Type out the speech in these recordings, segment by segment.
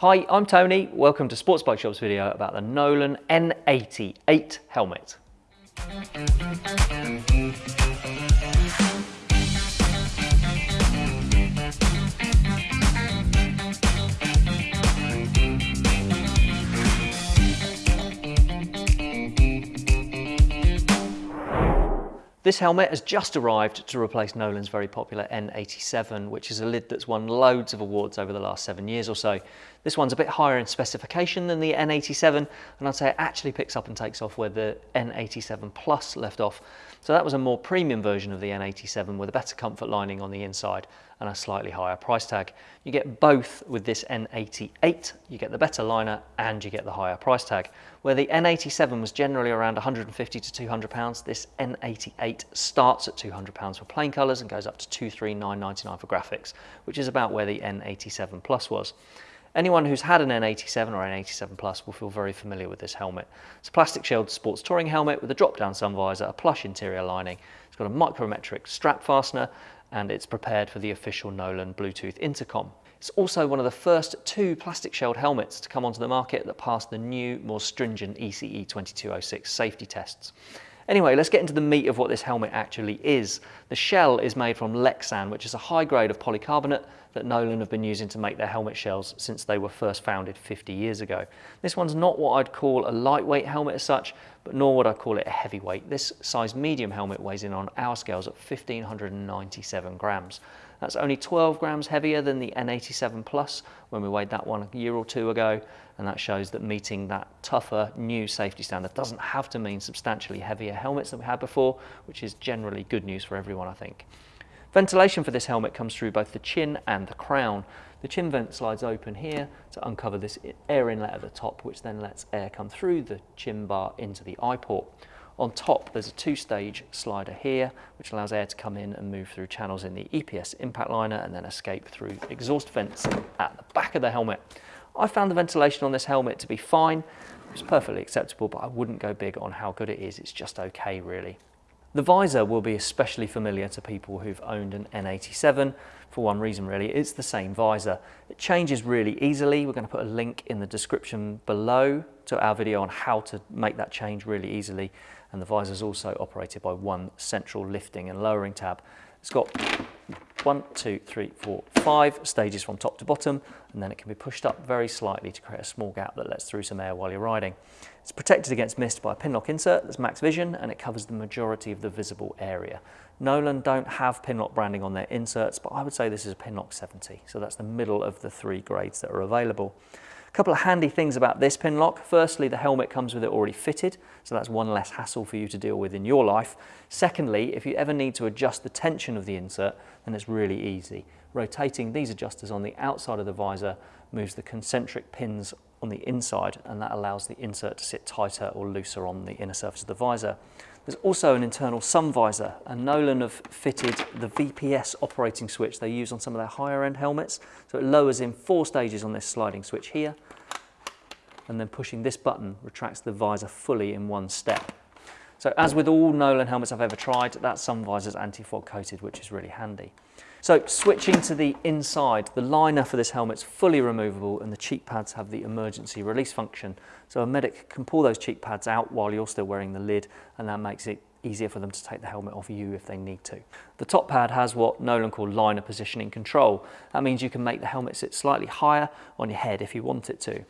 Hi, I'm Tony. Welcome to Sports Bike Shop's video about the Nolan N88 helmet. This helmet has just arrived to replace Nolan's very popular N87, which is a lid that's won loads of awards over the last seven years or so. This one's a bit higher in specification than the N87, and I'd say it actually picks up and takes off where the N87 Plus left off. So that was a more premium version of the N87 with a better comfort lining on the inside and a slightly higher price tag. You get both with this N88, you get the better liner and you get the higher price tag. Where the N87 was generally around 150 to 200 pounds, this N88 starts at 200 pounds for plain colours and goes up to 239.99 for graphics, which is about where the N87 Plus was. Anyone who's had an N87 or N87 Plus will feel very familiar with this helmet. It's a plastic shelled sports touring helmet with a drop-down sun visor, a plush interior lining. It's got a micrometric strap fastener and it's prepared for the official Nolan Bluetooth intercom. It's also one of the first two plastic shelled helmets to come onto the market that passed the new, more stringent ECE 2206 safety tests. Anyway, let's get into the meat of what this helmet actually is. The shell is made from Lexan, which is a high grade of polycarbonate that Nolan have been using to make their helmet shells since they were first founded 50 years ago. This one's not what I'd call a lightweight helmet as such, but nor would I call it a heavyweight. This size medium helmet weighs in on our scales at 1597 grams. That's only 12 grams heavier than the N87 Plus when we weighed that one a year or two ago. And that shows that meeting that tougher new safety standard doesn't have to mean substantially heavier helmets than we had before, which is generally good news for everyone, I think. Ventilation for this helmet comes through both the chin and the crown. The chin vent slides open here to uncover this air inlet at the top, which then lets air come through the chin bar into the eye port. On top, there's a two-stage slider here, which allows air to come in and move through channels in the EPS impact liner and then escape through exhaust vents at the back of the helmet. I found the ventilation on this helmet to be fine. It's perfectly acceptable, but I wouldn't go big on how good it is. It's just okay, really. The visor will be especially familiar to people who've owned an N87 for one reason really, it's the same visor. It changes really easily. We're going to put a link in the description below to our video on how to make that change really easily. And the visor is also operated by one central lifting and lowering tab. It's got one, two, three, four, five stages from top to bottom, and then it can be pushed up very slightly to create a small gap that lets through some air while you're riding. It's protected against mist by a Pinlock insert that's max vision, and it covers the majority of the visible area. Nolan don't have Pinlock branding on their inserts, but I would say this is a Pinlock 70, so that's the middle of the three grades that are available couple of handy things about this Pinlock. Firstly, the helmet comes with it already fitted, so that's one less hassle for you to deal with in your life. Secondly, if you ever need to adjust the tension of the insert, then it's really easy. Rotating these adjusters on the outside of the visor moves the concentric pins on the inside, and that allows the insert to sit tighter or looser on the inner surface of the visor. There's also an internal sun visor, and Nolan have fitted the VPS operating switch they use on some of their higher end helmets. So it lowers in four stages on this sliding switch here, and then pushing this button retracts the visor fully in one step. So as with all Nolan helmets I've ever tried, that sun visor is anti-fog coated, which is really handy. So switching to the inside, the liner for this helmet is fully removable and the cheek pads have the emergency release function. So a medic can pull those cheek pads out while you're still wearing the lid and that makes it easier for them to take the helmet off you if they need to. The top pad has what Nolan call liner positioning control. That means you can make the helmet sit slightly higher on your head if you want it to.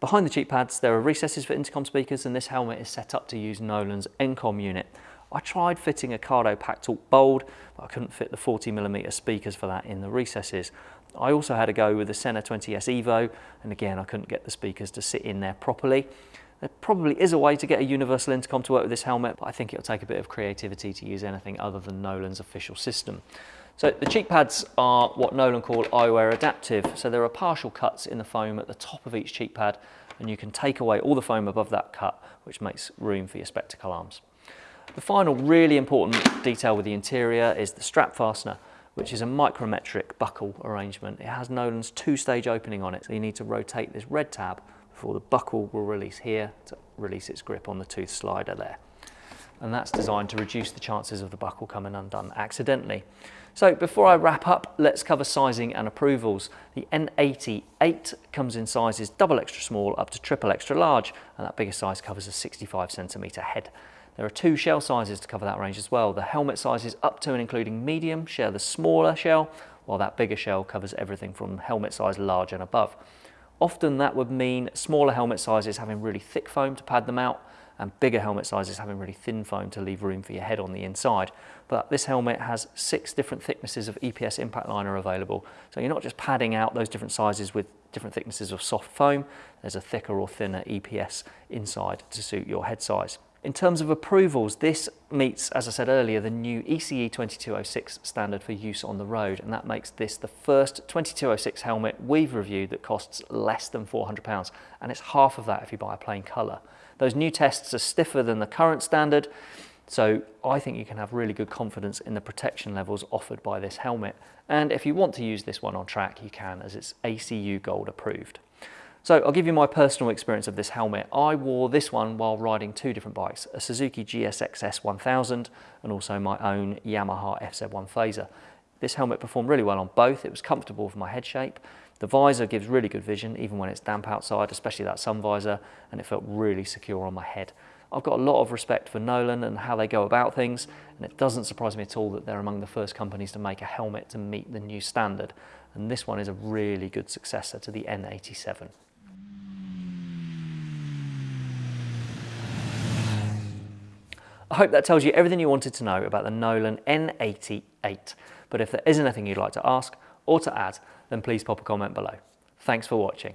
Behind the cheek pads, there are recesses for intercom speakers and this helmet is set up to use Nolan's N-Com unit. I tried fitting a Cardo Packtalk Bold, but I couldn't fit the 40mm speakers for that in the recesses. I also had a go with the Sena 20S Evo, and again, I couldn't get the speakers to sit in there properly. There probably is a way to get a universal intercom to work with this helmet, but I think it'll take a bit of creativity to use anything other than Nolan's official system. So the cheek pads are what Nolan call eyewear adaptive. So there are partial cuts in the foam at the top of each cheek pad, and you can take away all the foam above that cut, which makes room for your spectacle arms. The final really important detail with the interior is the strap fastener, which is a micrometric buckle arrangement. It has Nolan's two-stage opening on it, so you need to rotate this red tab before the buckle will release here to release its grip on the tooth slider there. And that's designed to reduce the chances of the buckle coming undone accidentally. So before I wrap up, let's cover sizing and approvals. The N88 comes in sizes double extra small up to triple extra large, and that bigger size covers a 65 centimetre head. There are two shell sizes to cover that range as well. The helmet sizes up to and including medium share the smaller shell, while that bigger shell covers everything from helmet size large and above. Often that would mean smaller helmet sizes having really thick foam to pad them out, and bigger helmet sizes having really thin foam to leave room for your head on the inside. But this helmet has six different thicknesses of EPS impact liner available. So you're not just padding out those different sizes with different thicknesses of soft foam, there's a thicker or thinner EPS inside to suit your head size. In terms of approvals, this meets, as I said earlier, the new ECE 2206 standard for use on the road, and that makes this the first 2206 helmet we've reviewed that costs less than £400, and it's half of that if you buy a plain colour. Those new tests are stiffer than the current standard, so I think you can have really good confidence in the protection levels offered by this helmet. And if you want to use this one on track, you can as it's ACU Gold approved. So I'll give you my personal experience of this helmet. I wore this one while riding two different bikes, a Suzuki GSX-S 1000 and also my own Yamaha FZ1 Fazer. This helmet performed really well on both. It was comfortable for my head shape the visor gives really good vision even when it's damp outside, especially that sun visor, and it felt really secure on my head. I've got a lot of respect for Nolan and how they go about things, and it doesn't surprise me at all that they're among the first companies to make a helmet to meet the new standard. And this one is a really good successor to the N87. I hope that tells you everything you wanted to know about the Nolan N88. But if there is anything you'd like to ask or to add, then please pop a comment below. Thanks for watching.